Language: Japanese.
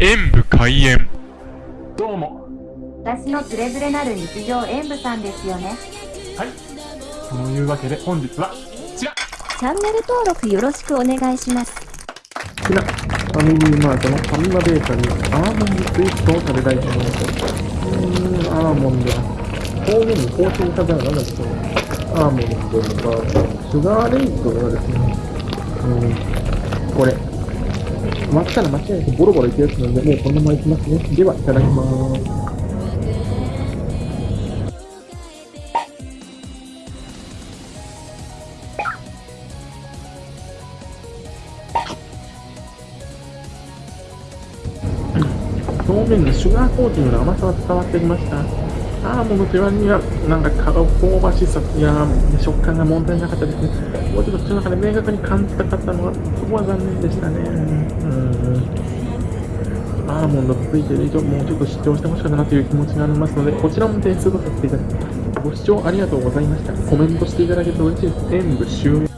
演武開演。どうも。私のつれづれなる日常演舞さんですよね。はい。そのいうわけで本日はこちら。チャンネル登録よろしくお願いします。こちら、ファミリーマートのファミマベーカリーアーモンドスイーツを食べたいと思います。うーん、アーモンド。表面にコーティングされたのは何だっけアーモンドとか、シュガーレイトがですね、うん、これ。割ったら間違いなくボロボロいくやつなんで、もうこのままいきますね。では、いただきます。表面のシュガーコーティングの甘さが伝わってきました。アーモンドという割には、なんか香ばしさや食感が問題なかったですね。もうちょっと口の中で明確に感じたかったのが、そこは残念でしたね。うんアーモンドついてる以上、もうちょっと主張してほしかったなという気持ちがありますので、こちらも点数とさせていただきます。ご視聴ありがとうございました。コメントしていただけると嬉しいです。演武終了。